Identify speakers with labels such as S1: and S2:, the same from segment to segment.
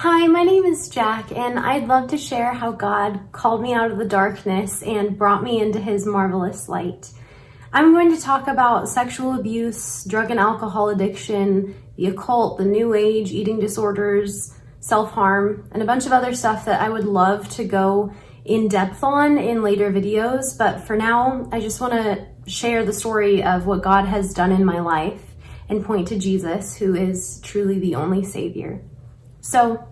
S1: Hi, my name is Jack, and I'd love to share how God called me out of the darkness and brought me into his marvelous light. I'm going to talk about sexual abuse, drug and alcohol addiction, the occult, the new age, eating disorders, self-harm, and a bunch of other stuff that I would love to go in depth on in later videos. But for now, I just want to share the story of what God has done in my life and point to Jesus, who is truly the only savior. So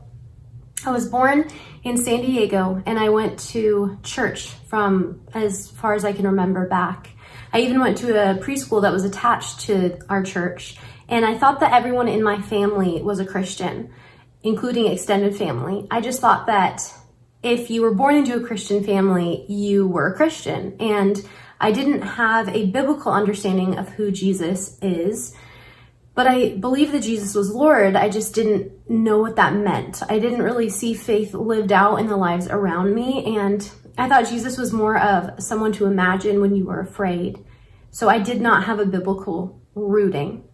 S1: I was born in San Diego and I went to church from as far as I can remember back. I even went to a preschool that was attached to our church and I thought that everyone in my family was a Christian, including extended family. I just thought that if you were born into a Christian family, you were a Christian. And I didn't have a biblical understanding of who Jesus is. But I believe that Jesus was Lord. I just didn't know what that meant. I didn't really see faith lived out in the lives around me. And I thought Jesus was more of someone to imagine when you were afraid. So I did not have a biblical rooting.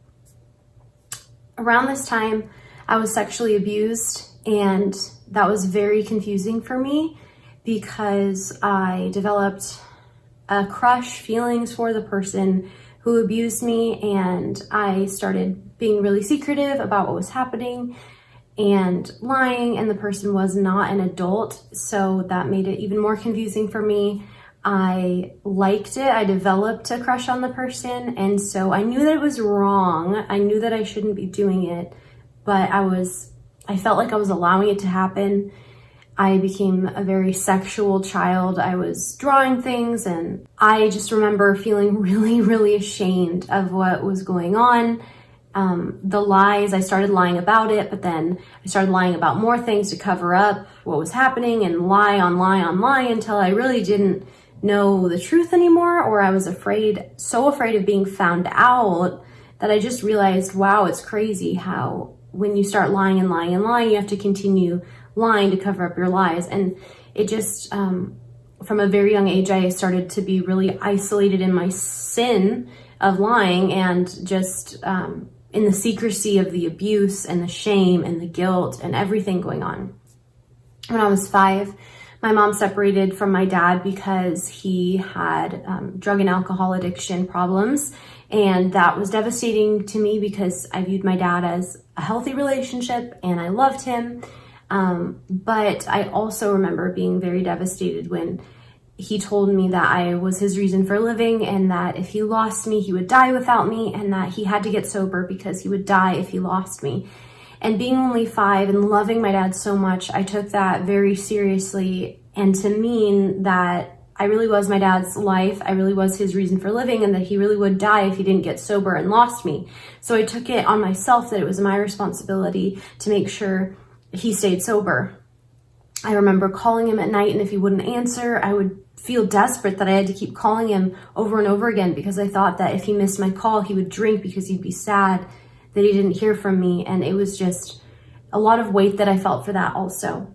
S1: Around this time, I was sexually abused and that was very confusing for me because I developed a crush feelings for the person who abused me and I started being really secretive about what was happening and lying and the person was not an adult so that made it even more confusing for me. I liked it. I developed a crush on the person and so I knew that it was wrong. I knew that I shouldn't be doing it but I was I felt like I was allowing it to happen I became a very sexual child. I was drawing things and I just remember feeling really, really ashamed of what was going on. Um, the lies, I started lying about it, but then I started lying about more things to cover up what was happening and lie on lie on lie until I really didn't know the truth anymore or I was afraid, so afraid of being found out that I just realized, wow, it's crazy how when you start lying and lying and lying, you have to continue lying to cover up your lies. And it just, um, from a very young age, I started to be really isolated in my sin of lying and just um, in the secrecy of the abuse and the shame and the guilt and everything going on. When I was five, my mom separated from my dad because he had um, drug and alcohol addiction problems. And that was devastating to me because I viewed my dad as a healthy relationship and I loved him. Um, but I also remember being very devastated when he told me that I was his reason for living and that if he lost me, he would die without me and that he had to get sober because he would die if he lost me. And being only five and loving my dad so much, I took that very seriously and to mean that I really was my dad's life. I really was his reason for living and that he really would die if he didn't get sober and lost me. So I took it on myself that it was my responsibility to make sure he stayed sober. I remember calling him at night and if he wouldn't answer, I would feel desperate that I had to keep calling him over and over again because I thought that if he missed my call, he would drink because he'd be sad that he didn't hear from me. And it was just a lot of weight that I felt for that also.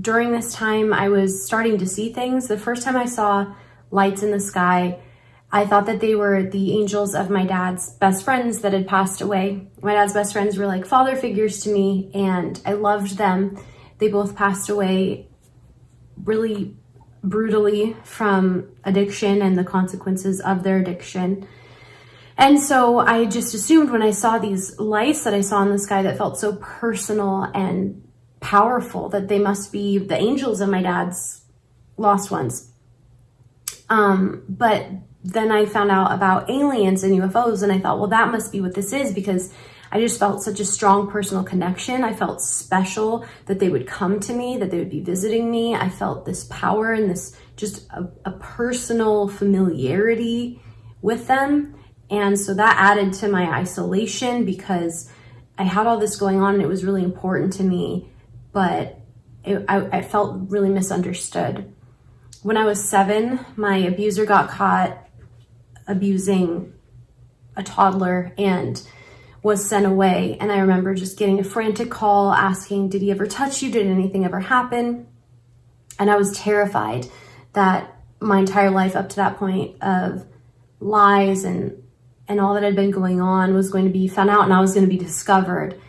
S1: During this time, I was starting to see things. The first time I saw lights in the sky, I thought that they were the angels of my dad's best friends that had passed away. My dad's best friends were like father figures to me and I loved them. They both passed away really brutally from addiction and the consequences of their addiction. And so I just assumed when I saw these lights that I saw in the sky that felt so personal and powerful that they must be the angels of my dad's lost ones. Um, but then I found out about aliens and UFOs and I thought, well, that must be what this is because I just felt such a strong personal connection. I felt special that they would come to me, that they would be visiting me. I felt this power and this just a, a personal familiarity with them. And so that added to my isolation because I had all this going on and it was really important to me, but it, I, I felt really misunderstood. When I was seven, my abuser got caught abusing a toddler and was sent away. And I remember just getting a frantic call asking, did he ever touch you? Did anything ever happen? And I was terrified that my entire life up to that point of lies and and all that had been going on was going to be found out and I was going to be discovered.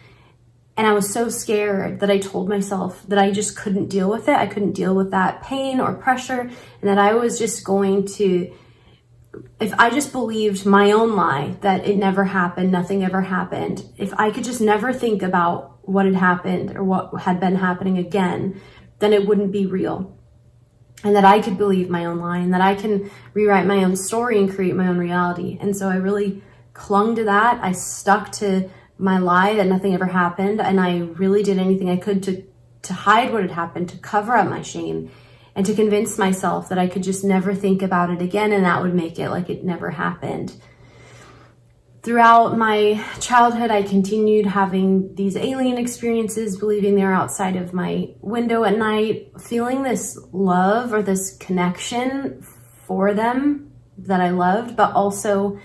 S1: And I was so scared that I told myself that I just couldn't deal with it. I couldn't deal with that pain or pressure, and that I was just going to, if I just believed my own lie that it never happened, nothing ever happened, if I could just never think about what had happened or what had been happening again, then it wouldn't be real. And that I could believe my own lie and that I can rewrite my own story and create my own reality. And so I really clung to that. I stuck to my lie that nothing ever happened. And I really did anything I could to, to hide what had happened, to cover up my shame and to convince myself that I could just never think about it again and that would make it like it never happened. Throughout my childhood, I continued having these alien experiences, believing they were outside of my window at night, feeling this love or this connection for them that I loved, but also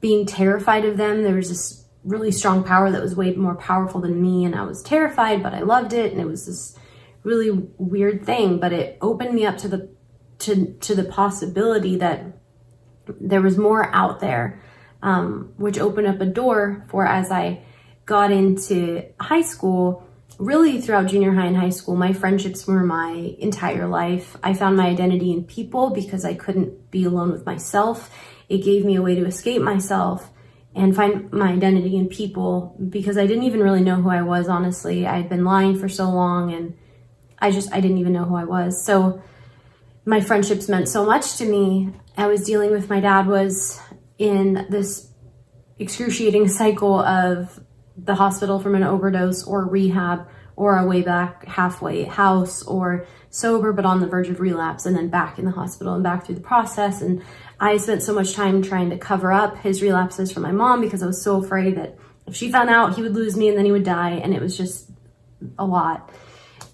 S1: being terrified of them. There was this really strong power that was way more powerful than me and I was terrified, but I loved it. And it was this really weird thing, but it opened me up to the, to, to the possibility that there was more out there, um, which opened up a door for as I got into high school, really throughout junior high and high school, my friendships were my entire life. I found my identity in people because I couldn't be alone with myself. It gave me a way to escape myself and find my identity in people because I didn't even really know who I was, honestly. I'd been lying for so long and I just, I didn't even know who I was. So my friendships meant so much to me. I was dealing with my dad was in this excruciating cycle of the hospital from an overdose or rehab or a way back halfway house or sober but on the verge of relapse and then back in the hospital and back through the process. And I spent so much time trying to cover up his relapses from my mom because I was so afraid that if she found out, he would lose me and then he would die. And it was just a lot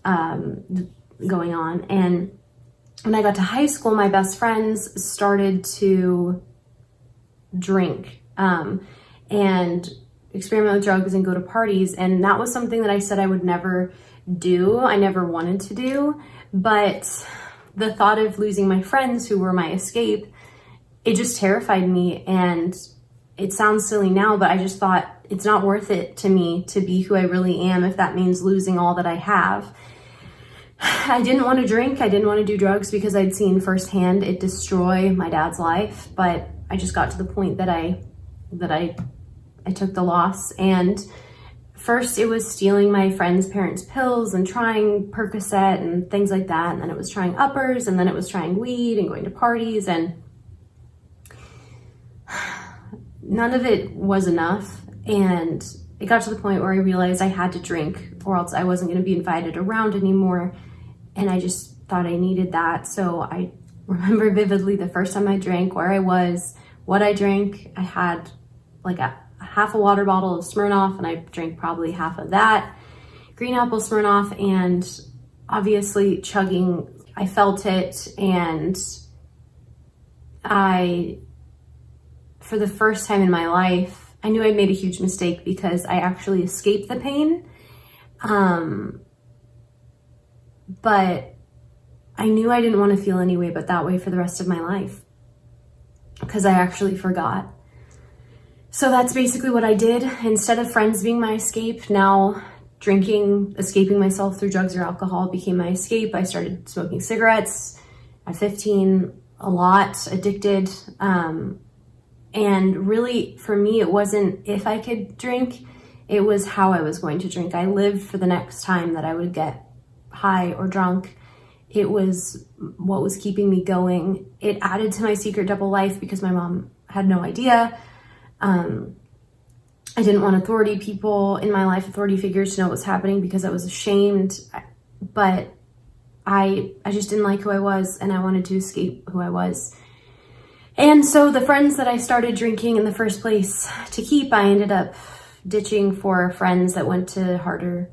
S1: um, going on. And when I got to high school, my best friends started to drink um, and experiment with drugs and go to parties. And that was something that I said I would never do. I never wanted to do. But the thought of losing my friends who were my escape, it just terrified me. And it sounds silly now, but I just thought it's not worth it to me to be who I really am if that means losing all that I have. I didn't want to drink. I didn't want to do drugs because I'd seen firsthand it destroy my dad's life. But I just got to the point that I, that I, I took the loss and first it was stealing my friend's parents' pills and trying Percocet and things like that. And then it was trying uppers and then it was trying weed and going to parties and none of it was enough. And it got to the point where I realized I had to drink or else I wasn't going to be invited around anymore. And I just thought I needed that. So I remember vividly the first time I drank, where I was, what I drank. I had like a, a half a water bottle of Smirnoff and I drank probably half of that. Green apple Smirnoff and obviously chugging, I felt it and I, for the first time in my life, I knew I'd made a huge mistake because I actually escaped the pain. Um, but I knew I didn't want to feel any way but that way for the rest of my life because I actually forgot. So that's basically what I did. Instead of friends being my escape, now drinking, escaping myself through drugs or alcohol became my escape. I started smoking cigarettes at 15, a lot, addicted. Um, and really, for me, it wasn't if I could drink, it was how I was going to drink. I lived for the next time that I would get high or drunk. It was what was keeping me going. It added to my secret double life because my mom had no idea. Um, I didn't want authority people in my life, authority figures to know what was happening because I was ashamed. But I, I just didn't like who I was and I wanted to escape who I was. And so the friends that I started drinking in the first place to keep, I ended up ditching for friends that went to harder,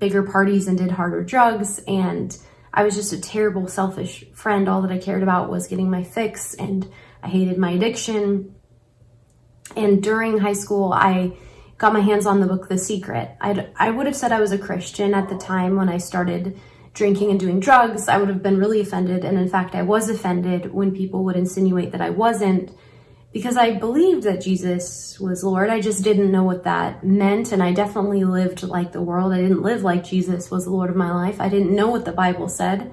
S1: bigger parties and did harder drugs. And I was just a terrible, selfish friend. All that I cared about was getting my fix and I hated my addiction. And during high school, I got my hands on the book, The Secret. I'd, I would have said I was a Christian at the time when I started drinking and doing drugs, I would have been really offended. And in fact, I was offended when people would insinuate that I wasn't because I believed that Jesus was Lord. I just didn't know what that meant. And I definitely lived like the world. I didn't live like Jesus was the Lord of my life. I didn't know what the Bible said.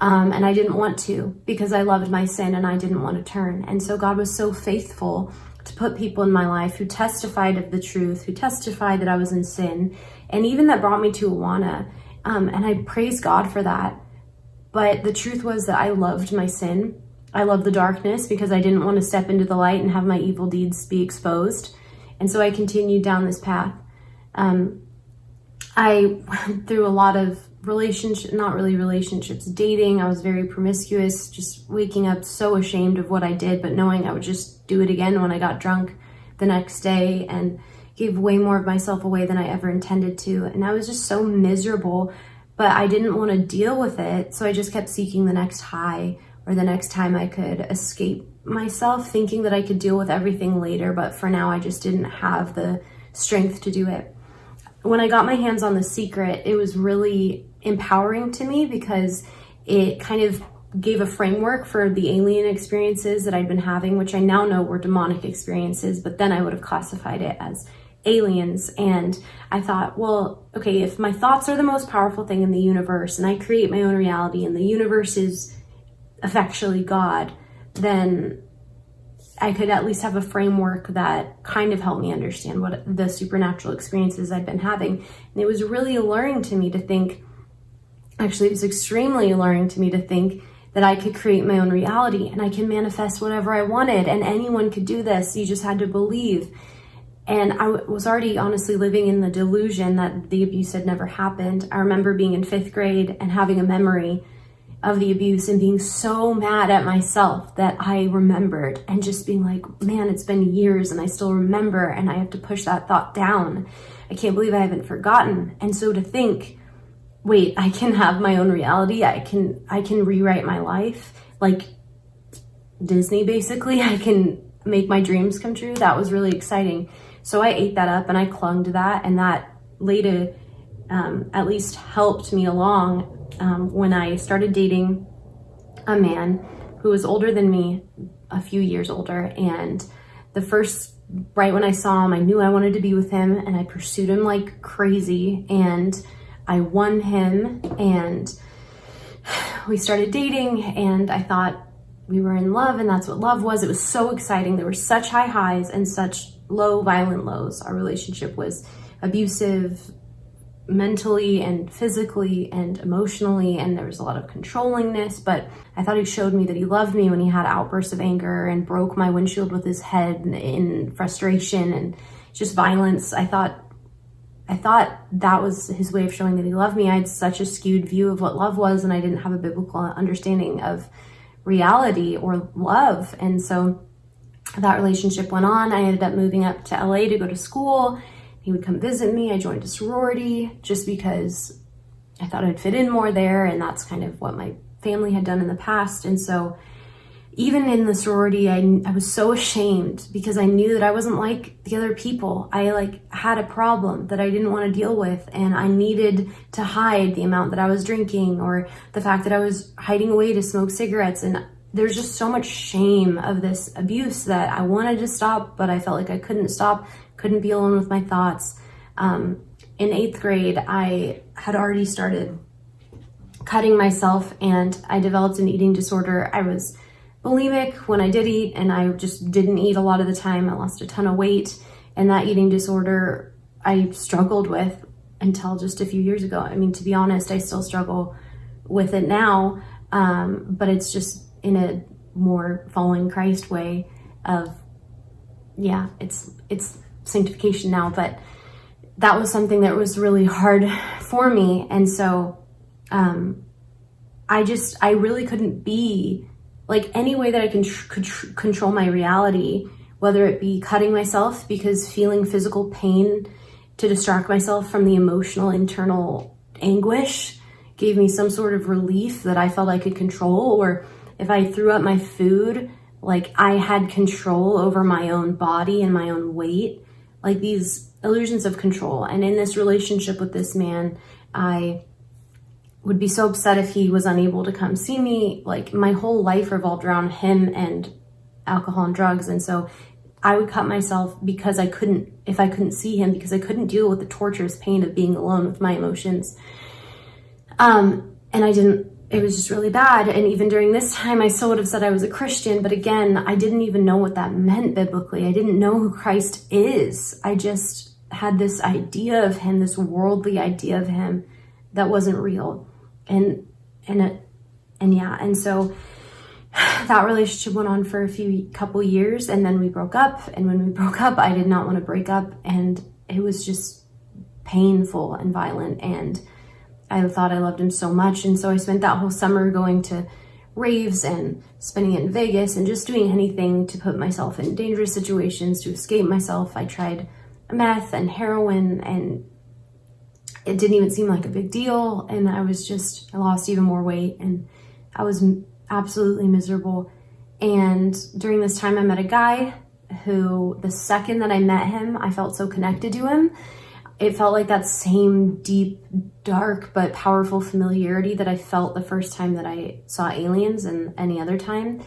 S1: Um, and I didn't want to because I loved my sin and I didn't want to turn. And so God was so faithful to put people in my life who testified of the truth, who testified that I was in sin, and even that brought me to Awana. Um, and I praise God for that. But the truth was that I loved my sin I love the darkness because I didn't want to step into the light and have my evil deeds be exposed. And so I continued down this path. Um, I went through a lot of relationship, not really relationships, dating. I was very promiscuous, just waking up so ashamed of what I did, but knowing I would just do it again when I got drunk the next day and gave way more of myself away than I ever intended to. And I was just so miserable, but I didn't want to deal with it. So I just kept seeking the next high or the next time I could escape myself thinking that I could deal with everything later, but for now I just didn't have the strength to do it. When I got my hands on The Secret, it was really empowering to me because it kind of gave a framework for the alien experiences that I'd been having, which I now know were demonic experiences, but then I would have classified it as aliens. And I thought, well, okay, if my thoughts are the most powerful thing in the universe and I create my own reality and the universe is effectually God, then I could at least have a framework that kind of helped me understand what the supernatural experiences I've been having. And it was really alluring to me to think, actually, it was extremely alluring to me to think that I could create my own reality and I can manifest whatever I wanted and anyone could do this. You just had to believe. And I was already honestly living in the delusion that the abuse had never happened. I remember being in fifth grade and having a memory of the abuse and being so mad at myself that I remembered and just being like, man, it's been years and I still remember and I have to push that thought down. I can't believe I haven't forgotten. And so to think, wait, I can have my own reality. I can, I can rewrite my life like Disney basically. I can make my dreams come true. That was really exciting. So I ate that up and I clung to that and that later um, at least helped me along um, when I started dating a man who was older than me, a few years older. And the first, right when I saw him, I knew I wanted to be with him and I pursued him like crazy. And I won him and we started dating and I thought we were in love and that's what love was. It was so exciting. There were such high highs and such low violent lows. Our relationship was abusive, mentally and physically and emotionally and there was a lot of controllingness but I thought he showed me that he loved me when he had outbursts of anger and broke my windshield with his head in frustration and just violence. I thought I thought that was his way of showing that he loved me. I had such a skewed view of what love was and I didn't have a biblical understanding of reality or love. And so that relationship went on. I ended up moving up to LA to go to school he would come visit me. I joined a sorority just because I thought I'd fit in more there. And that's kind of what my family had done in the past. And so even in the sorority, I, I was so ashamed because I knew that I wasn't like the other people. I like had a problem that I didn't want to deal with and I needed to hide the amount that I was drinking or the fact that I was hiding away to smoke cigarettes. And there's just so much shame of this abuse that I wanted to stop, but I felt like I couldn't stop couldn't be alone with my thoughts. Um, in eighth grade, I had already started cutting myself and I developed an eating disorder. I was bulimic when I did eat and I just didn't eat a lot of the time. I lost a ton of weight and that eating disorder I struggled with until just a few years ago. I mean, to be honest, I still struggle with it now, um, but it's just in a more following Christ way of, yeah, it's, it's sanctification now, but that was something that was really hard for me. And so um, I just, I really couldn't be like any way that I can could control my reality, whether it be cutting myself because feeling physical pain to distract myself from the emotional internal anguish gave me some sort of relief that I felt I could control or if I threw up my food, like I had control over my own body and my own weight like these illusions of control. And in this relationship with this man, I would be so upset if he was unable to come see me. Like my whole life revolved around him and alcohol and drugs. And so I would cut myself because I couldn't, if I couldn't see him, because I couldn't deal with the torturous pain of being alone with my emotions. Um, and I didn't, it was just really bad. And even during this time, I still would have said I was a Christian, but again, I didn't even know what that meant biblically. I didn't know who Christ is. I just had this idea of him, this worldly idea of him that wasn't real. And, and, it, and yeah, and so that relationship went on for a few couple years and then we broke up. And when we broke up, I did not want to break up. And it was just painful and violent. And I thought I loved him so much. And so I spent that whole summer going to raves and spending it in Vegas and just doing anything to put myself in dangerous situations to escape myself. I tried meth and heroin and it didn't even seem like a big deal. And I was just, I lost even more weight and I was absolutely miserable. And during this time, I met a guy who, the second that I met him, I felt so connected to him. It felt like that same deep, dark, but powerful familiarity that I felt the first time that I saw aliens and any other time.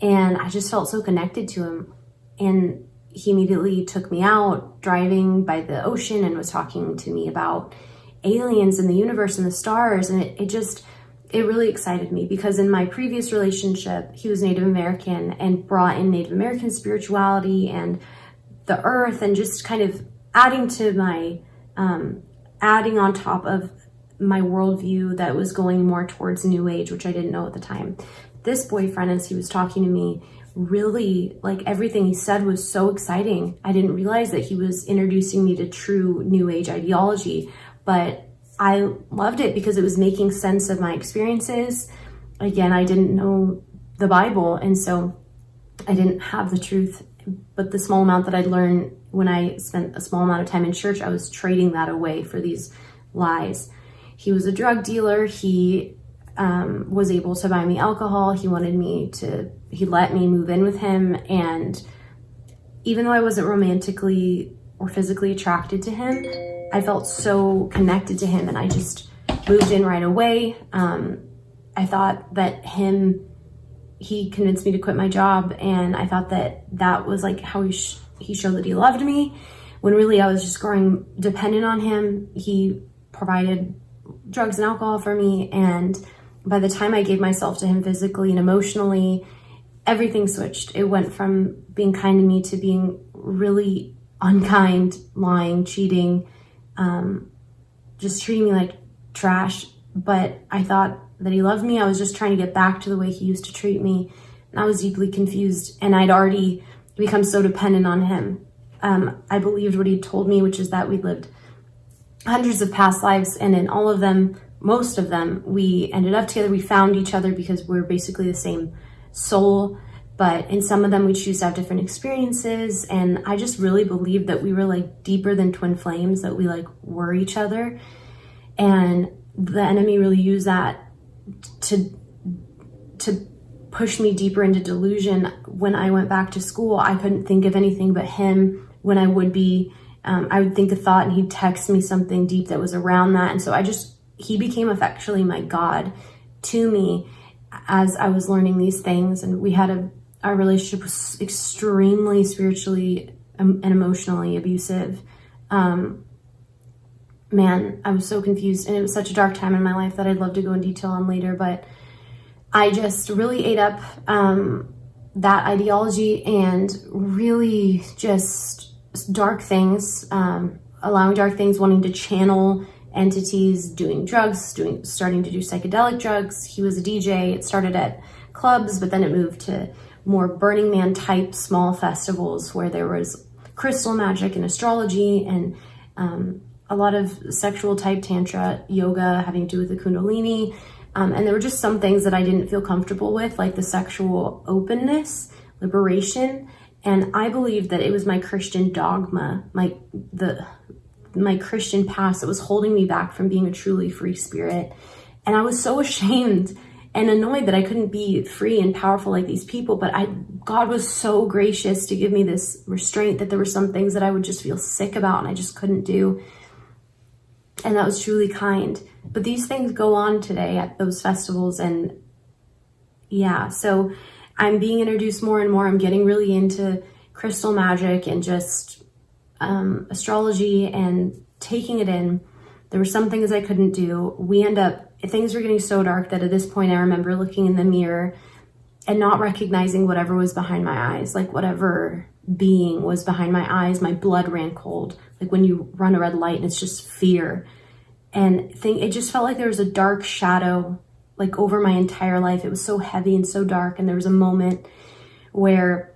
S1: And I just felt so connected to him. And he immediately took me out driving by the ocean and was talking to me about aliens and the universe and the stars. And it, it just, it really excited me because in my previous relationship, he was Native American and brought in Native American spirituality and the earth and just kind of adding to my, um, adding on top of my worldview that was going more towards new age, which I didn't know at the time. This boyfriend, as he was talking to me, really like everything he said was so exciting. I didn't realize that he was introducing me to true new age ideology, but I loved it because it was making sense of my experiences. Again, I didn't know the Bible, and so I didn't have the truth. But the small amount that I'd learned when I spent a small amount of time in church, I was trading that away for these lies. He was a drug dealer. He um, was able to buy me alcohol. He wanted me to, he let me move in with him. And even though I wasn't romantically or physically attracted to him, I felt so connected to him and I just moved in right away. Um, I thought that him, he convinced me to quit my job and I thought that that was like how he, he showed that he loved me when really I was just growing dependent on him. He provided drugs and alcohol for me and by the time I gave myself to him physically and emotionally, everything switched. It went from being kind to me to being really unkind, lying, cheating, um, just treating me like trash. But I thought that he loved me. I was just trying to get back to the way he used to treat me. And I was deeply confused. And I'd already become so dependent on him. Um, I believed what he told me, which is that we lived hundreds of past lives. And in all of them, most of them, we ended up together. We found each other because we're basically the same soul but in some of them we choose to have different experiences and i just really believed that we were like deeper than twin flames that we like were each other and the enemy really used that to to push me deeper into delusion. When i went back to school i couldn't think of anything but him when i would be um, i would think a thought and he'd text me something deep that was around that. And so i just he became effectually my god to me as i was learning these things. And we had a our relationship was extremely spiritually and emotionally abusive. Um, man, I was so confused. And it was such a dark time in my life that I'd love to go in detail on later, but I just really ate up um, that ideology and really just dark things, um, allowing dark things, wanting to channel entities, doing drugs, doing starting to do psychedelic drugs. He was a DJ. It started at clubs, but then it moved to more Burning Man type small festivals where there was crystal magic and astrology and um, a lot of sexual type tantra yoga having to do with the kundalini. Um, and there were just some things that I didn't feel comfortable with, like the sexual openness, liberation. And I believed that it was my Christian dogma, my the my Christian past that was holding me back from being a truly free spirit. And I was so ashamed and annoyed that I couldn't be free and powerful like these people. But I, God was so gracious to give me this restraint that there were some things that I would just feel sick about and I just couldn't do. And that was truly kind. But these things go on today at those festivals. And yeah, so I'm being introduced more and more. I'm getting really into crystal magic and just um, astrology and taking it in. There were some things I couldn't do. We end up, things were getting so dark that at this point I remember looking in the mirror and not recognizing whatever was behind my eyes, like whatever being was behind my eyes. My blood ran cold, like when you run a red light and it's just fear. And thing, it just felt like there was a dark shadow like over my entire life. It was so heavy and so dark. And there was a moment where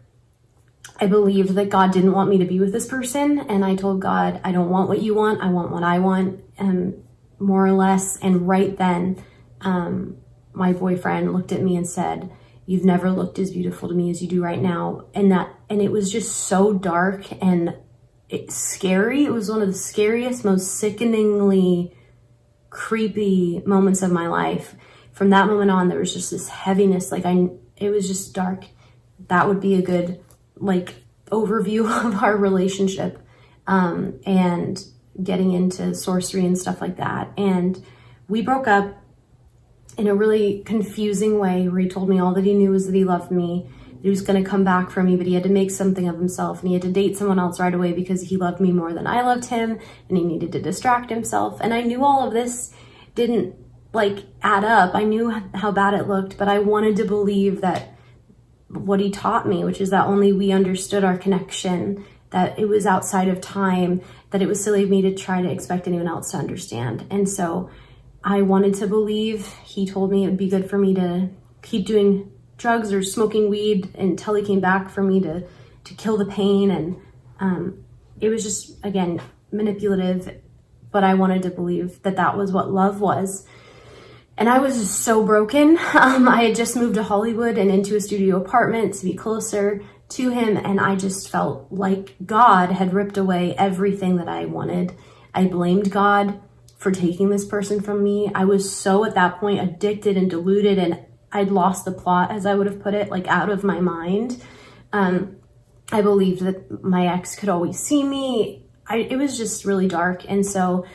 S1: I believed that God didn't want me to be with this person. And I told God, I don't want what you want. I want what I want. And more or less. And right then, um, my boyfriend looked at me and said, you've never looked as beautiful to me as you do right now. And that, and it was just so dark and scary. It was one of the scariest, most sickeningly creepy moments of my life. From that moment on, there was just this heaviness. Like I, it was just dark. That would be a good like overview of our relationship um, and getting into sorcery and stuff like that. And we broke up in a really confusing way where he told me all that he knew was that he loved me. He was going to come back for me, but he had to make something of himself and he had to date someone else right away because he loved me more than I loved him and he needed to distract himself. And I knew all of this didn't like add up. I knew how bad it looked, but I wanted to believe that what he taught me, which is that only we understood our connection, that it was outside of time, that it was silly of me to try to expect anyone else to understand. And so I wanted to believe. He told me it would be good for me to keep doing drugs or smoking weed until he came back for me to, to kill the pain. And um, it was just, again, manipulative, but I wanted to believe that that was what love was. And I was so broken. Um, I had just moved to Hollywood and into a studio apartment to be closer to him. And I just felt like God had ripped away everything that I wanted. I blamed God for taking this person from me. I was so at that point addicted and deluded and I'd lost the plot as I would have put it, like out of my mind. Um, I believed that my ex could always see me. I, it was just really dark. And so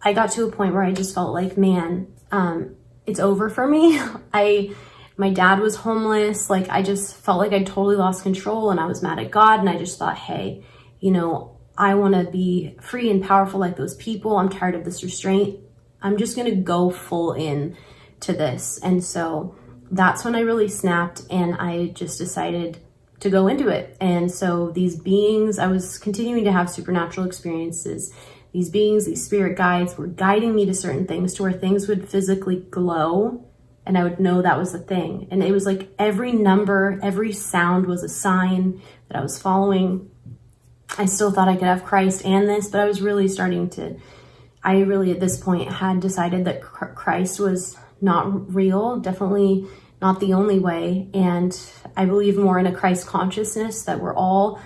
S1: I got to a point where I just felt like, man, um, it's over for me. I, my dad was homeless. Like I just felt like I totally lost control and I was mad at God. And I just thought, hey, you know, I want to be free and powerful like those people. I'm tired of this restraint. I'm just going to go full in to this. And so that's when I really snapped and I just decided to go into it. And so these beings, I was continuing to have supernatural experiences. These beings, these spirit guides were guiding me to certain things to where things would physically glow and I would know that was the thing. And it was like every number, every sound was a sign that I was following. I still thought I could have Christ and this, but I was really starting to, I really at this point had decided that Christ was not real, definitely not the only way. And I believe more in a Christ consciousness that we're all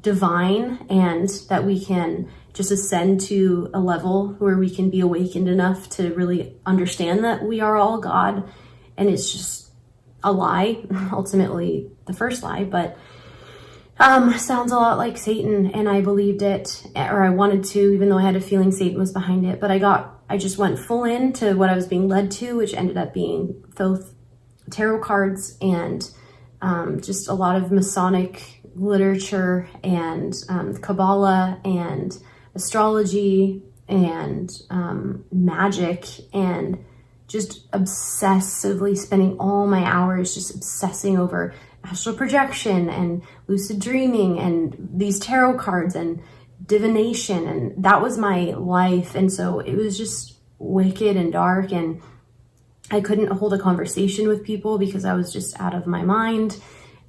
S1: divine and that we can just ascend to a level where we can be awakened enough to really understand that we are all God. And it's just a lie, ultimately the first lie, but um, sounds a lot like Satan and I believed it or I wanted to, even though I had a feeling Satan was behind it, but I got, I just went full into what I was being led to, which ended up being both tarot cards and um, just a lot of Masonic literature and um, Kabbalah and astrology and um, magic and just obsessively spending all my hours just obsessing over astral projection and lucid dreaming and these tarot cards and divination and that was my life. And so it was just wicked and dark and I couldn't hold a conversation with people because I was just out of my mind.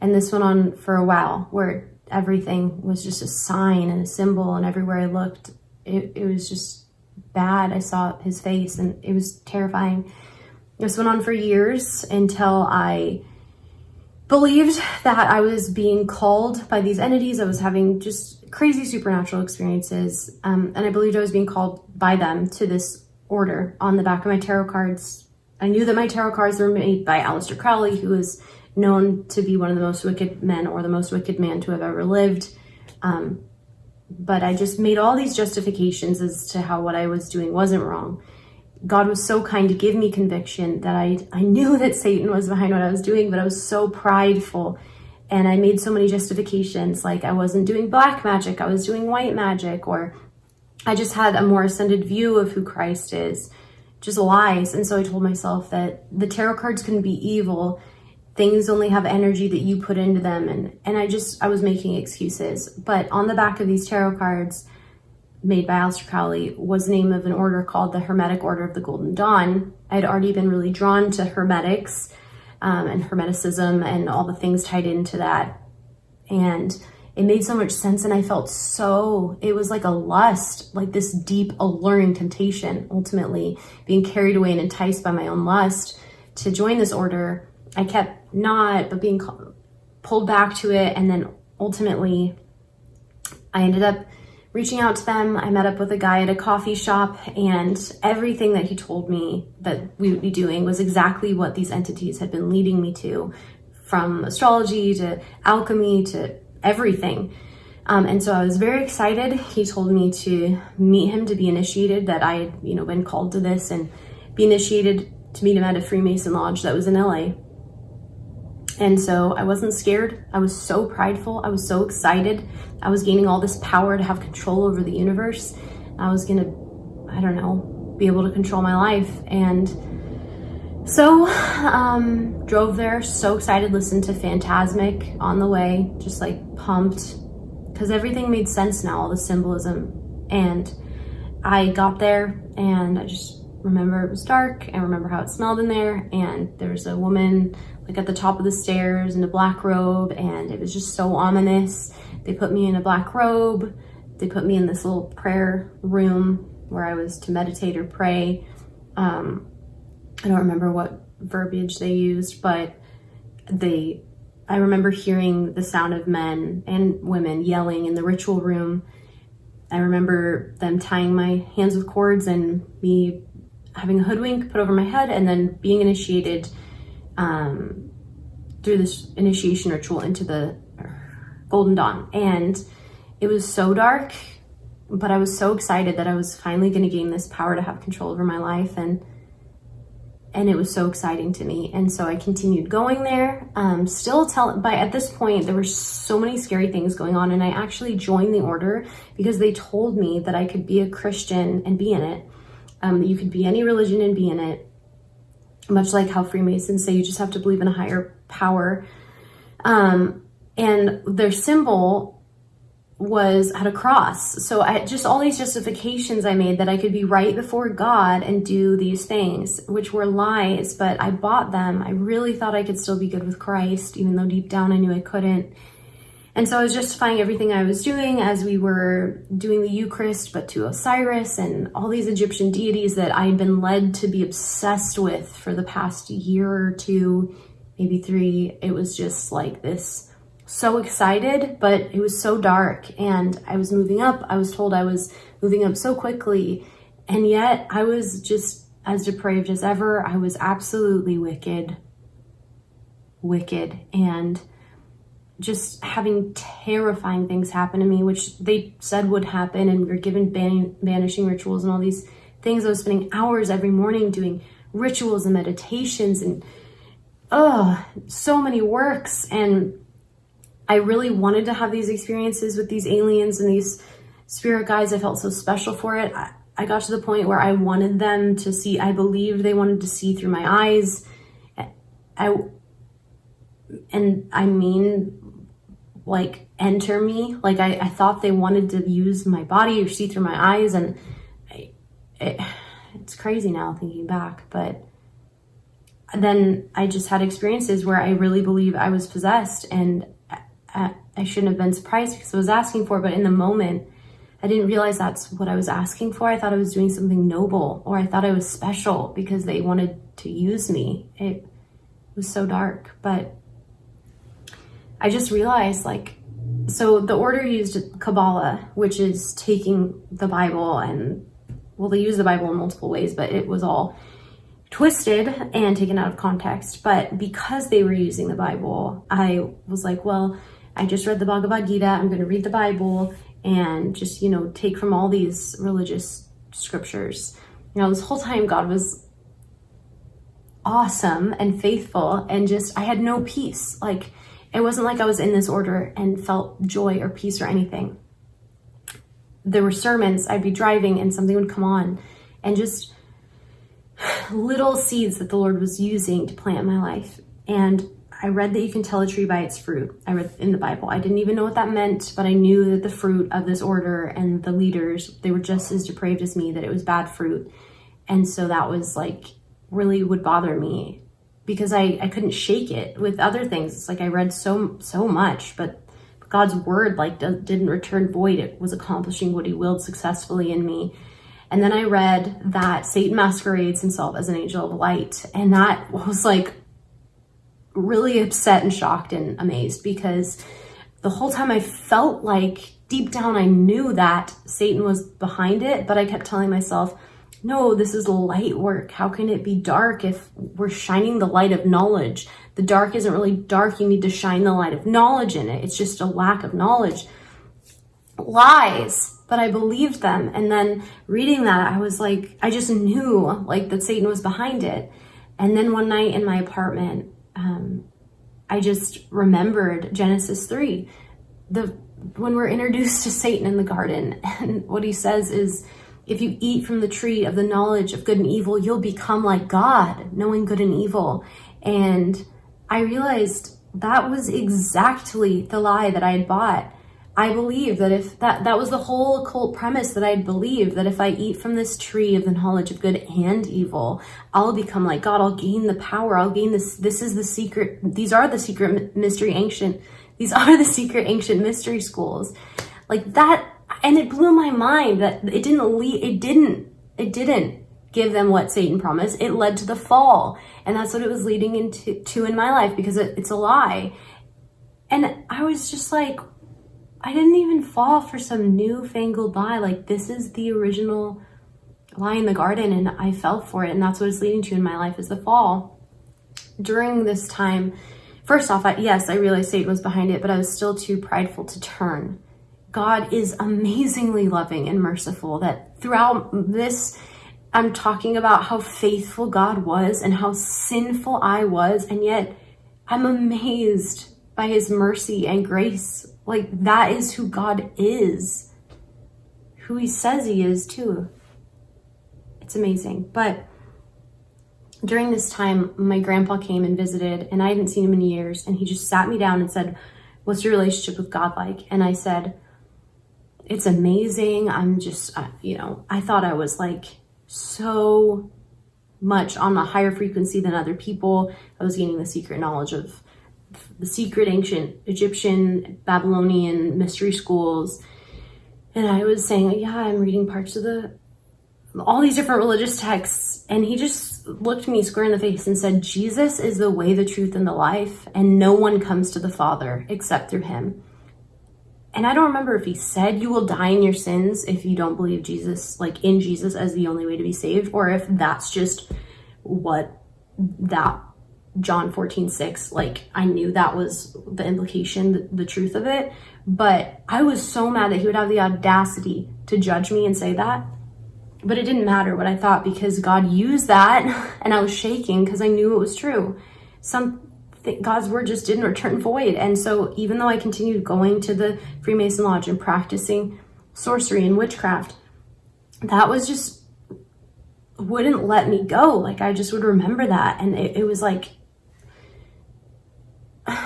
S1: And this went on for a while where everything was just a sign and a symbol and everywhere I looked it, it was just bad. I saw his face and it was terrifying. This went on for years until I believed that I was being called by these entities. I was having just crazy supernatural experiences. Um, and I believed I was being called by them to this order on the back of my tarot cards. I knew that my tarot cards were made by Aleister Crowley, who is known to be one of the most wicked men or the most wicked man to have ever lived. Um, but I just made all these justifications as to how what I was doing wasn't wrong. God was so kind to give me conviction that I, I knew that Satan was behind what I was doing, but I was so prideful and I made so many justifications like I wasn't doing black magic, I was doing white magic, or I just had a more ascended view of who Christ is. Just lies. And so I told myself that the tarot cards couldn't be evil. Things only have energy that you put into them. And, and I just, I was making excuses. But on the back of these tarot cards, made by Aleister Crowley was the name of an order called the Hermetic Order of the Golden Dawn. I had already been really drawn to Hermetics um, and Hermeticism and all the things tied into that. And it made so much sense and I felt so, it was like a lust, like this deep alluring temptation, ultimately being carried away and enticed by my own lust to join this order. I kept not, but being pulled back to it. And then ultimately I ended up reaching out to them. I met up with a guy at a coffee shop and everything that he told me that we would be doing was exactly what these entities had been leading me to from astrology to alchemy to everything. Um, and so I was very excited. He told me to meet him to be initiated, that I had, you know, been called to this and be initiated to meet him at a Freemason lodge that was in LA. And so I wasn't scared. I was so prideful. I was so excited. I was gaining all this power to have control over the universe. I was going to, I don't know, be able to control my life. And so um, drove there, so excited, listened to Phantasmic on the way, just like pumped because everything made sense now, all the symbolism. And I got there and I just remember it was dark and remember how it smelled in there. And there was a woman like at the top of the stairs in a black robe and it was just so ominous. They put me in a black robe. They put me in this little prayer room where I was to meditate or pray. Um, I don't remember what verbiage they used, but they, I remember hearing the sound of men and women yelling in the ritual room. I remember them tying my hands with cords and me having a hoodwink put over my head and then being initiated um, through this initiation ritual into the Golden Dawn. And it was so dark, but I was so excited that I was finally going to gain this power to have control over my life. And and it was so exciting to me. And so I continued going there. Um, still tell, but at this point, there were so many scary things going on. And I actually joined the order because they told me that I could be a Christian and be in it. Um, you could be any religion and be in it much like how Freemasons say you just have to believe in a higher power. Um, and their symbol was at a cross. So I just all these justifications I made that I could be right before God and do these things, which were lies, but I bought them. I really thought I could still be good with Christ, even though deep down I knew I couldn't. And so I was justifying everything I was doing as we were doing the Eucharist, but to Osiris and all these Egyptian deities that I had been led to be obsessed with for the past year or two, maybe three. It was just like this, so excited, but it was so dark and I was moving up. I was told I was moving up so quickly. And yet I was just as depraved as ever. I was absolutely wicked, wicked. And just having terrifying things happen to me, which they said would happen, and we are given ban banishing rituals and all these things. I was spending hours every morning doing rituals and meditations and oh, so many works. And I really wanted to have these experiences with these aliens and these spirit guides. I felt so special for it. I, I got to the point where I wanted them to see, I believed they wanted to see through my eyes. I, and I mean like enter me. Like I, I thought they wanted to use my body or see through my eyes and I, it, it's crazy now thinking back, but then I just had experiences where I really believe I was possessed and I, I shouldn't have been surprised because I was asking for, it, but in the moment, I didn't realize that's what I was asking for. I thought I was doing something noble or I thought I was special because they wanted to use me. It was so dark, but I just realized like, so the order used Kabbalah, which is taking the Bible and, well, they use the Bible in multiple ways, but it was all twisted and taken out of context. But because they were using the Bible, I was like, well, I just read the Bhagavad Gita. I'm going to read the Bible and just, you know, take from all these religious scriptures You know, this whole time God was awesome and faithful and just, I had no peace. Like, it wasn't like I was in this order and felt joy or peace or anything. There were sermons, I'd be driving and something would come on and just little seeds that the Lord was using to plant in my life. And I read that you can tell a tree by its fruit. I read in the Bible. I didn't even know what that meant, but I knew that the fruit of this order and the leaders, they were just as depraved as me, that it was bad fruit. And so that was like really would bother me because I, I couldn't shake it with other things. It's like I read so, so much, but God's word like didn't return void. It was accomplishing what he willed successfully in me. And then I read that Satan masquerades himself as an angel of light. And that was like really upset and shocked and amazed because the whole time I felt like deep down I knew that Satan was behind it, but I kept telling myself, no, this is light work. How can it be dark if we're shining the light of knowledge? The dark isn't really dark. You need to shine the light of knowledge in it. It's just a lack of knowledge. Lies, but I believed them. And then reading that, I was like, I just knew like that Satan was behind it. And then one night in my apartment, um, I just remembered Genesis 3. The when we're introduced to Satan in the garden, and what he says is, if you eat from the tree of the knowledge of good and evil, you'll become like God, knowing good and evil. And I realized that was exactly the lie that I had bought. I believe that if that, that was the whole occult premise that I'd believe that if I eat from this tree of the knowledge of good and evil, I'll become like God. I'll gain the power. I'll gain this. This is the secret. These are the secret mystery ancient. These are the secret ancient mystery schools. Like that. And it blew my mind that it didn't lead, it didn't, it didn't give them what Satan promised. It led to the fall. And that's what it was leading into to in my life because it, it's a lie. And I was just like, I didn't even fall for some newfangled lie. Like this is the original lie in the garden and I fell for it. And that's what it's leading to in my life is the fall. During this time, first off, I, yes, I realized Satan was behind it, but I was still too prideful to turn. God is amazingly loving and merciful that throughout this, I'm talking about how faithful God was and how sinful I was. And yet I'm amazed by his mercy and grace like that is who God is. Who he says he is too. It's amazing. But during this time, my grandpa came and visited and I hadn't seen him in years. And he just sat me down and said, what's your relationship with God like? And I said, it's amazing. I'm just, uh, you know, I thought I was like so much on a higher frequency than other people. I was gaining the secret knowledge of the secret ancient Egyptian, Babylonian mystery schools. And I was saying, yeah, I'm reading parts of the, all these different religious texts. And he just looked me square in the face and said, Jesus is the way, the truth, and the life. And no one comes to the Father except through him. And I don't remember if he said you will die in your sins if you don't believe Jesus, like in Jesus as the only way to be saved, or if that's just what that John 14, 6, like I knew that was the implication, the, the, truth of it. But I was so mad that he would have the audacity to judge me and say that. But it didn't matter what I thought because God used that and I was shaking because I knew it was true. Some God's word just didn't return void. And so even though I continued going to the Freemason Lodge and practicing sorcery and witchcraft, that was just wouldn't let me go. Like I just would remember that. And it, it was like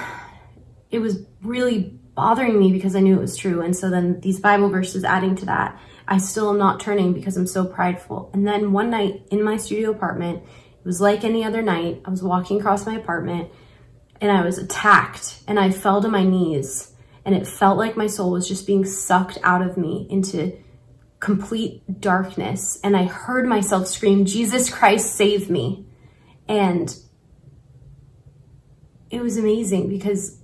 S1: it was really bothering me because I knew it was true. And so then these Bible verses adding to that, I still am not turning because I'm so prideful. And then one night in my studio apartment, it was like any other night. I was walking across my apartment and I was attacked and I fell to my knees and it felt like my soul was just being sucked out of me into complete darkness. And I heard myself scream, Jesus Christ, save me. And it was amazing because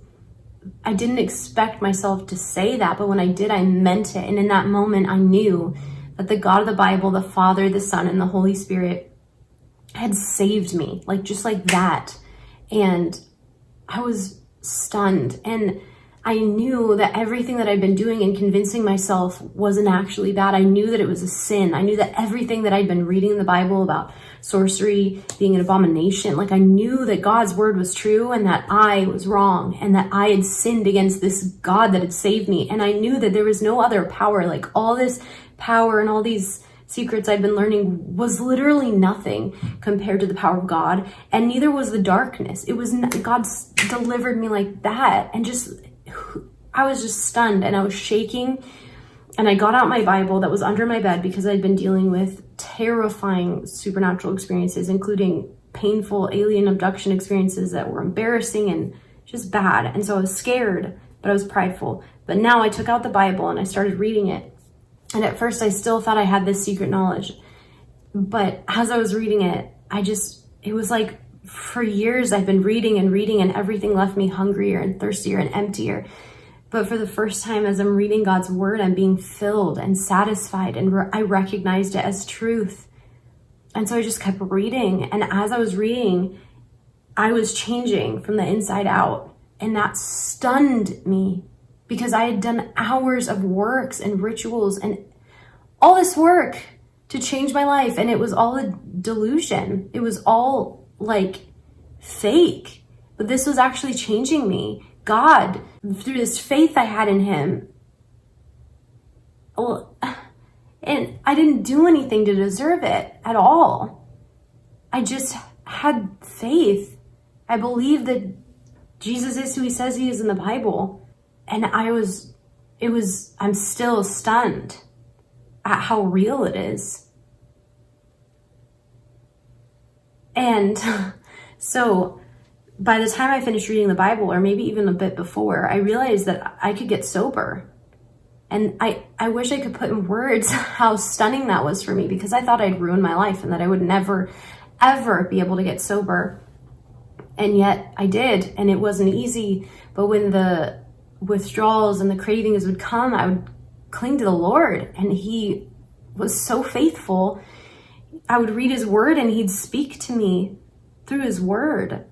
S1: I didn't expect myself to say that, but when I did, I meant it. And in that moment, I knew that the God of the Bible, the Father, the Son, and the Holy Spirit had saved me, like just like that. And I was stunned. And I knew that everything that I'd been doing and convincing myself wasn't actually bad. I knew that it was a sin. I knew that everything that I'd been reading in the Bible about sorcery being an abomination, like I knew that God's word was true and that I was wrong and that I had sinned against this God that had saved me. And I knew that there was no other power, like all this power and all these secrets I'd been learning was literally nothing compared to the power of God. And neither was the darkness. It was, God's delivered me like that. And just I was just stunned and I was shaking. And I got out my Bible that was under my bed because I'd been dealing with terrifying supernatural experiences, including painful alien abduction experiences that were embarrassing and just bad. And so I was scared, but I was prideful. But now I took out the Bible and I started reading it. And at first I still thought I had this secret knowledge. But as I was reading it, I just, it was like for years I've been reading and reading and everything left me hungrier and thirstier and emptier. But for the first time as I'm reading God's word, I'm being filled and satisfied and re I recognized it as truth. And so I just kept reading. And as I was reading, I was changing from the inside out. And that stunned me because I had done hours of works and rituals and all this work to change my life. And it was all a delusion. It was all like fake, but this was actually changing me. God, through this faith I had in him, well, and I didn't do anything to deserve it at all. I just had faith. I believed that Jesus is who he says he is in the Bible. And I was, it was, I'm still stunned at how real it is. And so by the time I finished reading the Bible, or maybe even a bit before, I realized that I could get sober. And I, I wish I could put in words how stunning that was for me because I thought I'd ruin my life and that I would never, ever be able to get sober. And yet I did, and it wasn't easy. But when the withdrawals and the cravings would come, I would cling to the Lord, and He was so faithful I would read his word and he'd speak to me through his word.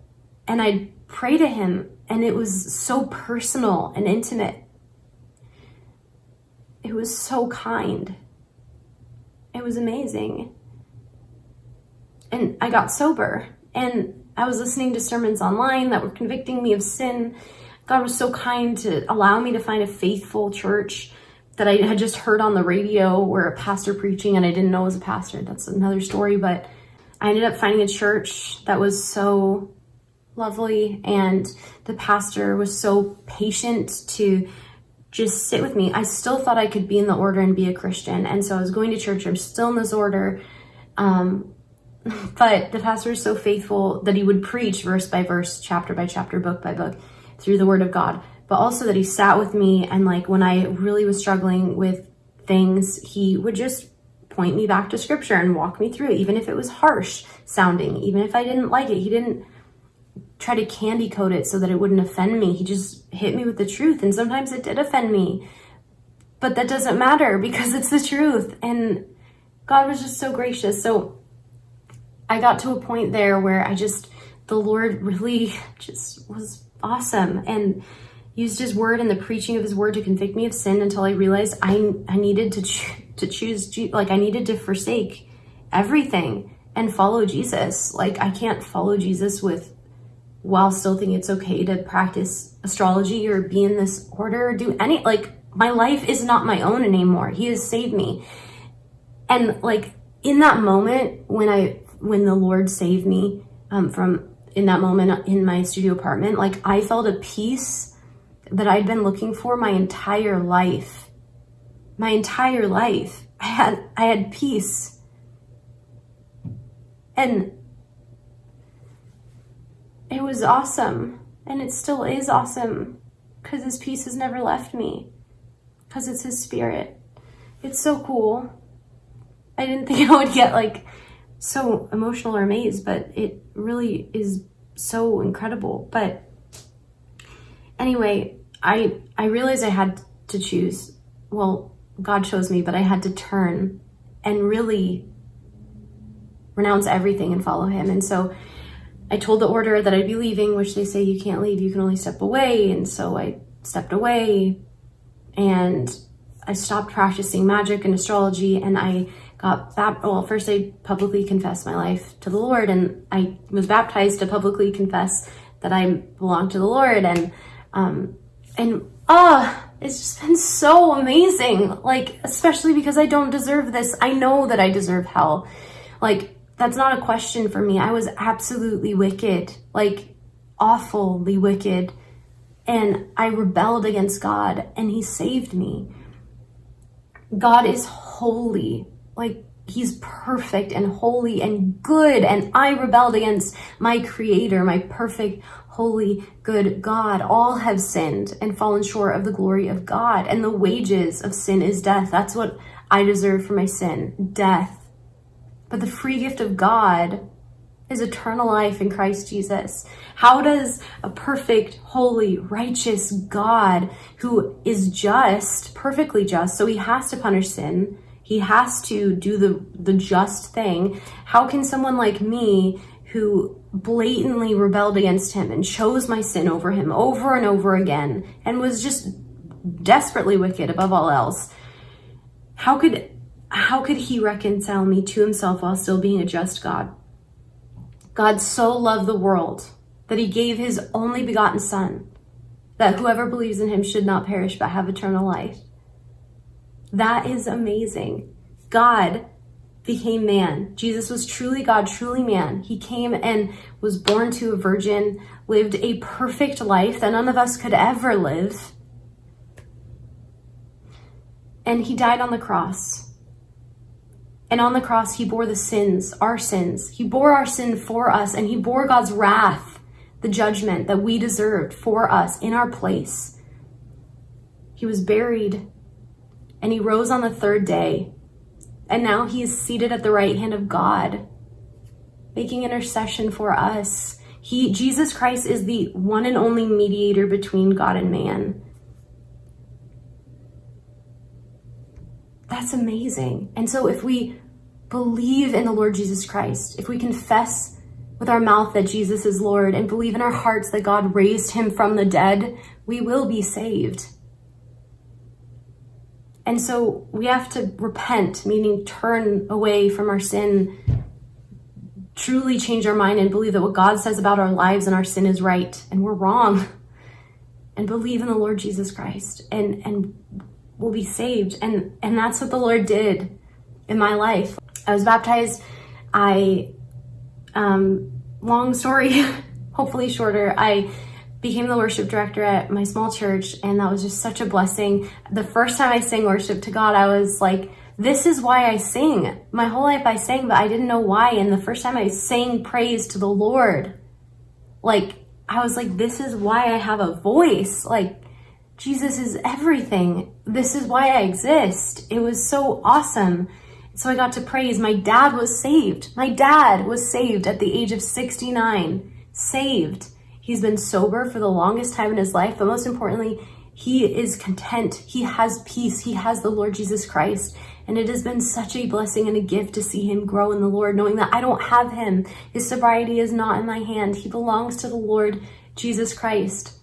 S1: And I'd pray to him and it was so personal and intimate. It was so kind. It was amazing. And I got sober and I was listening to sermons online that were convicting me of sin. God was so kind to allow me to find a faithful church that I had just heard on the radio where a pastor preaching and I didn't know was a pastor. That's another story, but I ended up finding a church that was so lovely and the pastor was so patient to just sit with me. I still thought I could be in the order and be a Christian. And so I was going to church. I'm still in this order. Um, but the pastor was so faithful that he would preach verse by verse, chapter by chapter, book by book through the word of God but also that he sat with me and like when I really was struggling with things, he would just point me back to scripture and walk me through it, even if it was harsh sounding, even if I didn't like it. He didn't try to candy coat it so that it wouldn't offend me. He just hit me with the truth. And sometimes it did offend me, but that doesn't matter because it's the truth. And God was just so gracious. So I got to a point there where I just, the Lord really just was awesome. And used his word and the preaching of his word to convict me of sin until I realized I, I needed to, cho to choose, like I needed to forsake everything and follow Jesus. Like I can't follow Jesus with while still thinking it's okay to practice astrology or be in this order or do any, like my life is not my own anymore. He has saved me. And like in that moment when I, when the Lord saved me um, from in that moment in my studio apartment, like I felt a peace that I'd been looking for my entire life. My entire life. I had I had peace. And it was awesome. And it still is awesome because his peace has never left me because it's his spirit. It's so cool. I didn't think I would get like so emotional or amazed, but it really is so incredible. But anyway, I I realized I had to choose. Well, God chose me, but I had to turn and really renounce everything and follow him. And so I told the order that I'd be leaving, which they say you can't leave, you can only step away. And so I stepped away and I stopped practicing magic and astrology and I got baptized. Well, first I publicly confessed my life to the Lord and I was baptized to publicly confess that I belong to the Lord. And, um, and, oh, it's just been so amazing. Like, especially because I don't deserve this. I know that I deserve hell. Like, that's not a question for me. I was absolutely wicked, like awfully wicked. And I rebelled against God and he saved me. God is holy. Like he's perfect and holy and good. And I rebelled against my creator, my perfect, holy, good God. All have sinned and fallen short of the glory of God. And the wages of sin is death. That's what I deserve for my sin, death. But the free gift of God is eternal life in Christ Jesus. How does a perfect, holy, righteous God who is just, perfectly just, so he has to punish sin, he has to do the, the just thing. How can someone like me who blatantly rebelled against him and chose my sin over him over and over again and was just desperately wicked above all else, how could how could he reconcile me to himself while still being a just God? God so loved the world that he gave his only begotten son, that whoever believes in him should not perish but have eternal life. That is amazing. God became man. Jesus was truly God, truly man. He came and was born to a virgin, lived a perfect life that none of us could ever live. And he died on the cross. And on the cross, he bore the sins, our sins. He bore our sin for us, and he bore God's wrath, the judgment that we deserved for us in our place. He was buried and he rose on the third day. And now he is seated at the right hand of God, making intercession for us. He, Jesus Christ is the one and only mediator between God and man. That's amazing. And so if we believe in the Lord Jesus Christ, if we confess with our mouth that Jesus is Lord and believe in our hearts that God raised him from the dead, we will be saved. And so we have to repent, meaning turn away from our sin, truly change our mind and believe that what God says about our lives and our sin is right and we're wrong. And believe in the Lord Jesus Christ and, and we'll be saved. And, and that's what the Lord did in my life. I was baptized. I, um, long story, hopefully shorter. I became the worship director at my small church and that was just such a blessing. The first time I sang worship to God, I was like, this is why I sing. My whole life I sang, but I didn't know why. And the first time I sang praise to the Lord, like, I was like, this is why I have a voice. Like, Jesus is everything. This is why I exist. It was so awesome. So I got to praise. My dad was saved. My dad was saved at the age of 69. Saved. He's been sober for the longest time in his life, but most importantly, he is content. He has peace. He has the Lord Jesus Christ. And it has been such a blessing and a gift to see him grow in the Lord, knowing that I don't have him. His sobriety is not in my hand. He belongs to the Lord Jesus Christ.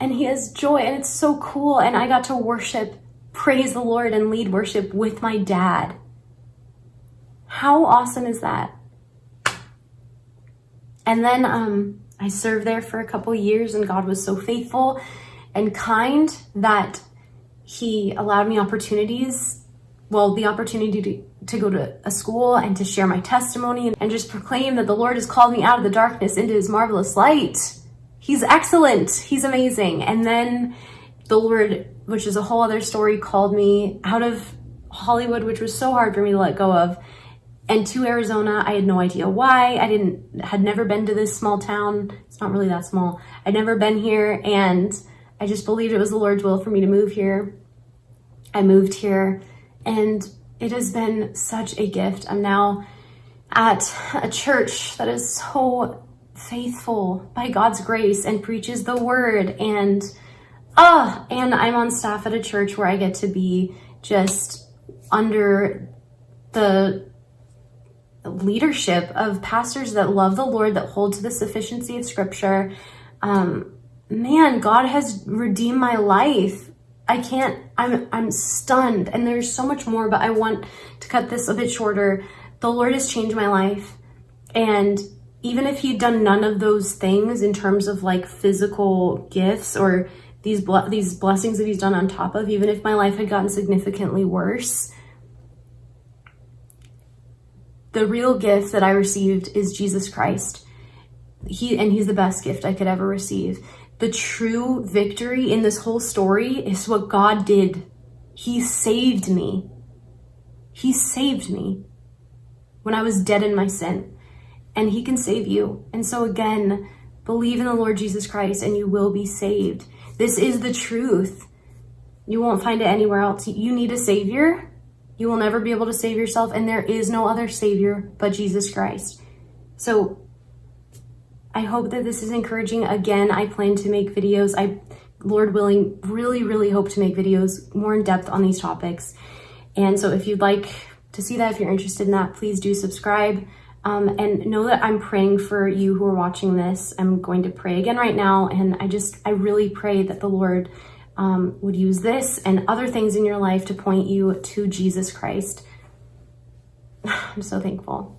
S1: And he has joy, and it's so cool. And I got to worship, praise the Lord, and lead worship with my dad. How awesome is that? And then, um, I served there for a couple years and God was so faithful and kind that he allowed me opportunities, well, the opportunity to, to go to a school and to share my testimony and just proclaim that the Lord has called me out of the darkness into his marvelous light. He's excellent. He's amazing. And then the Lord, which is a whole other story, called me out of Hollywood, which was so hard for me to let go of, and to Arizona. I had no idea why. I didn't, had never been to this small town. It's not really that small. I'd never been here and I just believed it was the Lord's will for me to move here. I moved here and it has been such a gift. I'm now at a church that is so faithful by God's grace and preaches the word and ah, uh, and I'm on staff at a church where I get to be just under the leadership of pastors that love the Lord, that hold to the sufficiency of scripture. Um, man, God has redeemed my life. I can't, I'm, I'm stunned. And there's so much more, but I want to cut this a bit shorter. The Lord has changed my life. And even if he'd done none of those things in terms of like physical gifts or these these blessings that he's done on top of, even if my life had gotten significantly worse, the real gift that I received is Jesus Christ. He and he's the best gift I could ever receive. The true victory in this whole story is what God did. He saved me. He saved me when I was dead in my sin. And he can save you. And so again, believe in the Lord Jesus Christ and you will be saved. This is the truth. You won't find it anywhere else. You need a savior. You will never be able to save yourself and there is no other savior but Jesus Christ. So I hope that this is encouraging. Again, I plan to make videos. I, Lord willing, really, really hope to make videos more in depth on these topics. And so if you'd like to see that, if you're interested in that, please do subscribe. Um, and know that I'm praying for you who are watching this. I'm going to pray again right now. And I just, I really pray that the Lord um, would use this and other things in your life to point you to Jesus Christ. I'm so thankful.